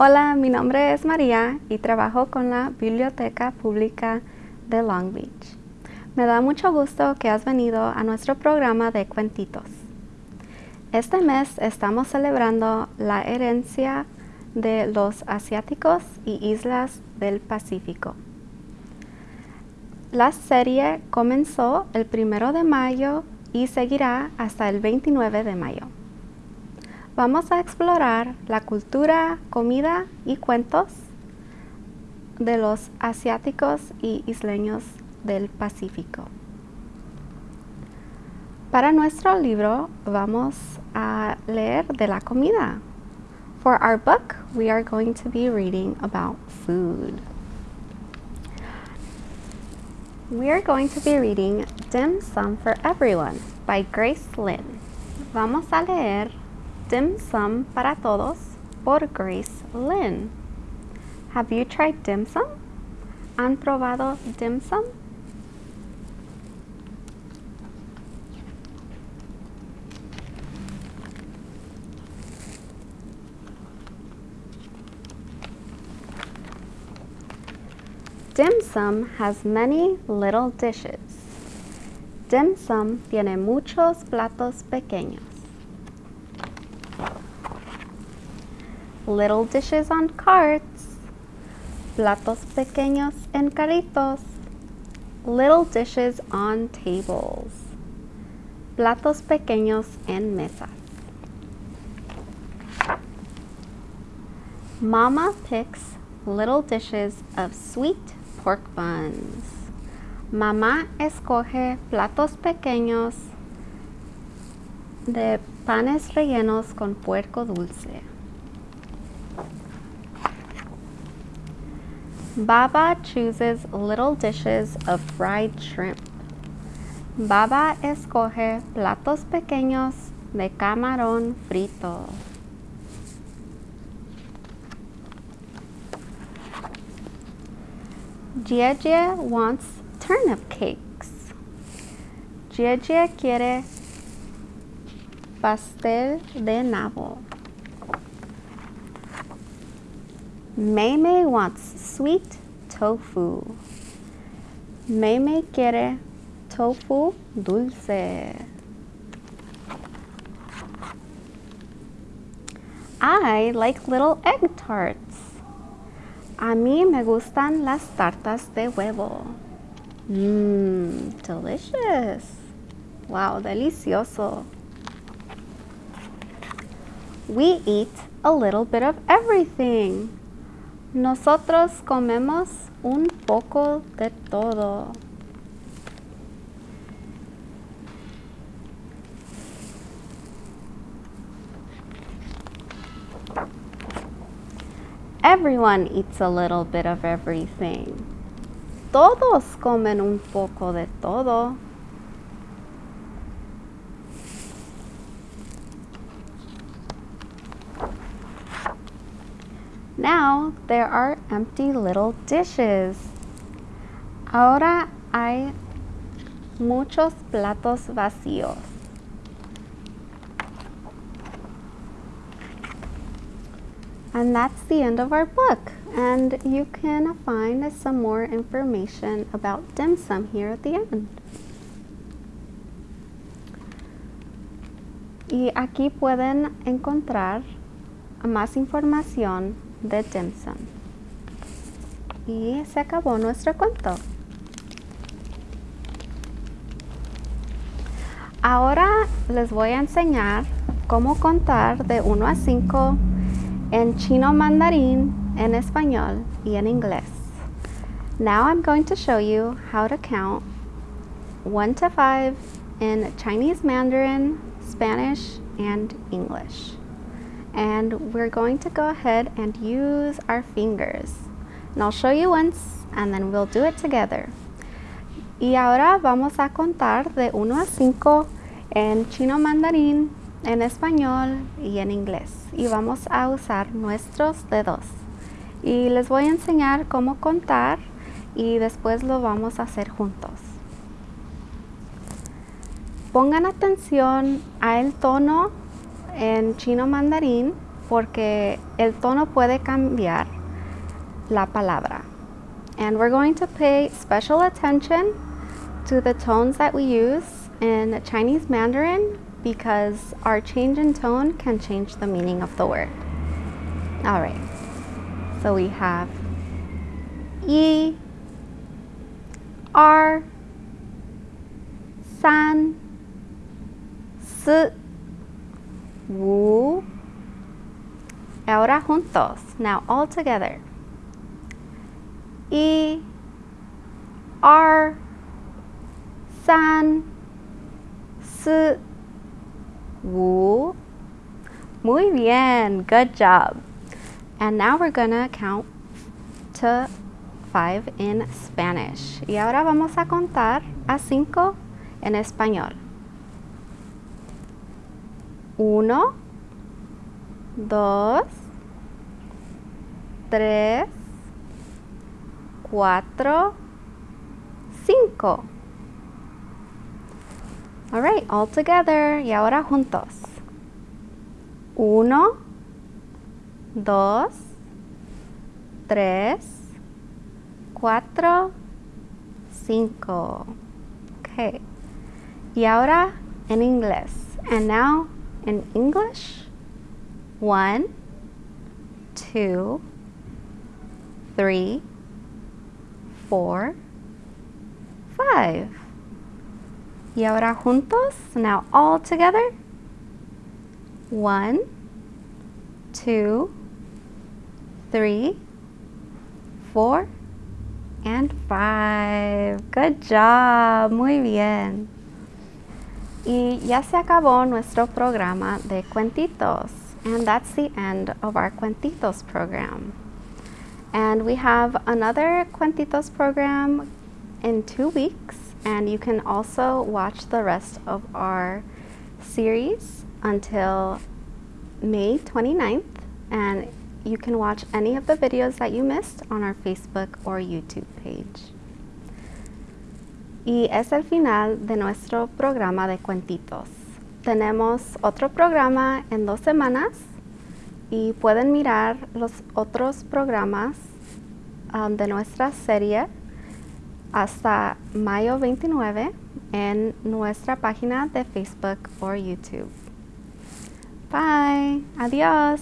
Hola, mi nombre es María y trabajo con la Biblioteca Pública de Long Beach. Me da mucho gusto que has venido a nuestro programa de cuentitos. Este mes estamos celebrando la herencia de los asiáticos y islas del Pacífico. La serie comenzó el primero de mayo y seguirá hasta el 29 de mayo. Vamos a explorar la cultura, comida y cuentos de los asiáticos y isleños del Pacífico. Para nuestro libro vamos a leer de la comida. For our book, we are going to be reading about food. We are going to be reading Dim Sum for Everyone by Grace Lin. Vamos a leer Dim Sum para Todos por Grace Lin. Have you tried dim sum? ¿Han probado dim sum? Dim sum has many little dishes. Dim sum tiene muchos platos pequeños. little dishes on carts, platos pequeños en carritos, little dishes on tables, platos pequeños en mesas. Mama picks little dishes of sweet pork buns. Mamá escoge platos pequeños de panes rellenos con puerco dulce. Baba chooses little dishes of fried shrimp. Baba escoge platos pequeños de camarón frito. Jie wants turnip cakes. Jie quiere pastel de nabo. Mei wants sweet tofu. Mei quiere tofu dulce. I like little egg tarts. A mí me gustan las tartas de huevo. Mmm, delicious. Wow, delicioso. We eat a little bit of everything. Nosotros comemos un poco de todo. Everyone eats a little bit of everything. Todos comen un poco de todo. Now there are empty little dishes. Ahora hay muchos platos vacíos. And that's the end of our book. And you can find some more information about dim sum here at the end. Y aquí pueden encontrar más información de dim sum. Y se acabó nuestro cuento. Ahora les voy a enseñar cómo contar de 1 a 5 en chino mandarín, in español y en inglés. Now I'm going to show you how to count 1 to 5 in Chinese Mandarin, Spanish, and English and we're going to go ahead and use our fingers. And I'll show you once and then we'll do it together. Y ahora vamos a contar de 1 a 5 en chino mandarín, en español y en inglés. Y vamos a usar nuestros dedos. Y les voy a enseñar cómo contar y después lo vamos a hacer juntos. pongan atención al tono en chino mandarín porque el tono puede cambiar la palabra. And we're going to pay special attention to the tones that we use in Chinese Mandarin because our change in tone can change the meaning of the word. All right, so we have E, R, San, S, Wu. Ahora juntos. Now all together. E, R, San, S, Muy bien. Good job. And now we're gonna count to five in Spanish. Y ahora vamos a contar a cinco en español. Uno, dos, tres, cuatro, cinco. All right, all together. Y ahora juntos. Uno, dos, tres, cuatro, cinco. Okay. Y ahora en inglés. And now in English. One, two, three, four, five. Y ahora juntos. Now all together. One, two, three, four, and five. Good job. Muy bien. Y ya se acabó nuestro programa de cuentitos. And that's the end of our cuentitos program. And we have another cuentitos program in two weeks. And you can also watch the rest of our series until May 29th. And you can watch any of the videos that you missed on our Facebook or YouTube page. Y es el final de nuestro programa de cuentitos. Tenemos otro programa en dos semanas y pueden mirar los otros programas um, de nuestra serie hasta mayo 29 en nuestra página de Facebook o YouTube. Bye. Adiós.